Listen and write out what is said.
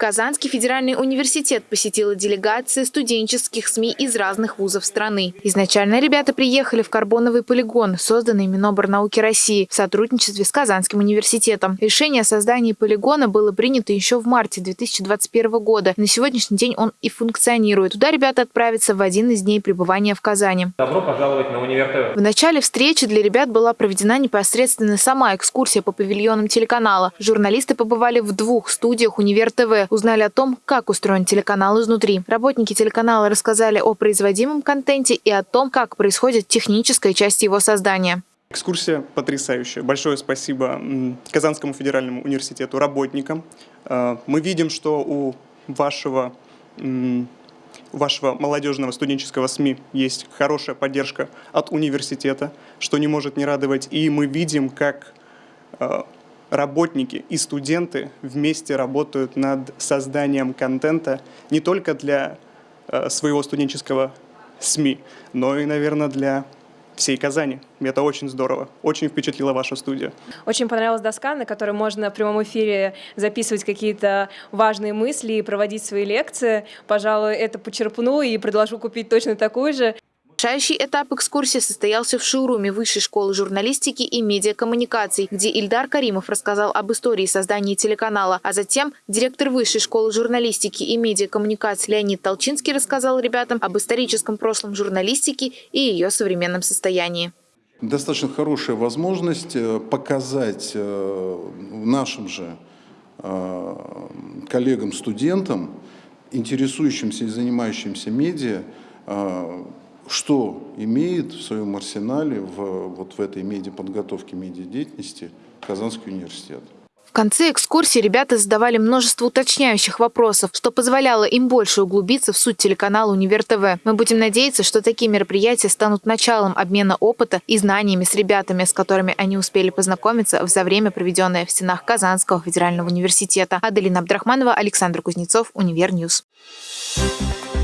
Казанский федеральный университет посетила делегация студенческих СМИ из разных вузов страны. Изначально ребята приехали в карбоновый полигон, созданный Миноборнауки России в сотрудничестве с Казанским университетом. Решение о создании полигона было принято еще в марте 2021 года. На сегодняшний день он и функционирует. Туда ребята отправятся в один из дней пребывания в Казани. Добро пожаловать на Универ. В начале встречи для ребят была проведена непосредственно сама экскурсия по павильонам телеканала. Журналисты побывали в двух студиях Универ ТВ узнали о том, как устроен телеканал изнутри. Работники телеканала рассказали о производимом контенте и о том, как происходит техническая часть его создания. Экскурсия потрясающая. Большое спасибо Казанскому федеральному университету, работникам. Э, мы видим, что у вашего, вашего молодежного студенческого СМИ есть хорошая поддержка от университета, что не может не радовать. И мы видим, как э, работники и студенты вместе работают над созданием контента не только для э, своего студенческого СМИ, но и, наверное, для всей Казани. Это очень здорово. Очень впечатлила ваша студия. Очень понравилась доска, на которой можно в прямом эфире записывать какие-то важные мысли и проводить свои лекции. Пожалуй, это почерпну и предложу купить точно такую же. Решающий этап экскурсии состоялся в шоуруме Высшей школы журналистики и медиакоммуникаций, где Ильдар Каримов рассказал об истории создания телеканала, а затем директор Высшей школы журналистики и медиакоммуникаций Леонид Толчинский рассказал ребятам об историческом прошлом журналистики и ее современном состоянии. Достаточно хорошая возможность э, показать э, нашим же э, коллегам-студентам, интересующимся и занимающимся медиа, что имеет в своем арсенале в, вот в этой медиаподготовке, медиадеятельности Казанский университет. В конце экскурсии ребята задавали множество уточняющих вопросов, что позволяло им больше углубиться в суть телеканала «Универ ТВ». Мы будем надеяться, что такие мероприятия станут началом обмена опыта и знаниями с ребятами, с которыми они успели познакомиться за время, проведенное в стенах Казанского федерального университета. Аделина Абдрахманова, Александр Кузнецов, Univer News. Thank